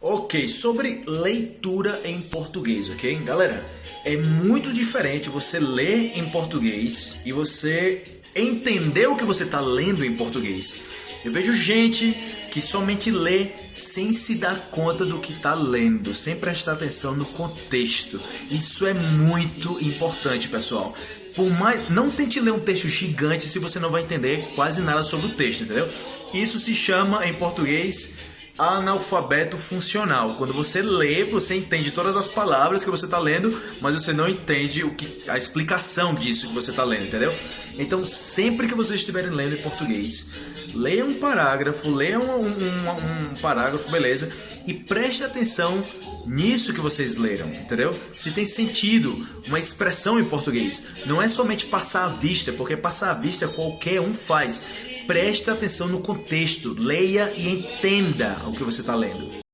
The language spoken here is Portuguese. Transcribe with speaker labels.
Speaker 1: Ok, sobre leitura em português, ok? Galera, é muito diferente você ler em português e você entender o que você está lendo em português. Eu vejo gente que somente lê sem se dar conta do que está lendo, sem prestar atenção no contexto. Isso é muito importante, pessoal. Por mais, não tente ler um texto gigante se você não vai entender quase nada sobre o texto, entendeu? Isso se chama em português analfabeto funcional. Quando você lê, você entende todas as palavras que você está lendo, mas você não entende o que, a explicação disso que você está lendo, entendeu? Então, sempre que vocês estiverem lendo em português, leia um parágrafo, leia um, um, um parágrafo, beleza, e preste atenção nisso que vocês leram, entendeu? Se tem sentido uma expressão em português. Não é somente passar a vista, porque passar a vista qualquer um faz preste atenção no contexto, leia e entenda o que você está lendo.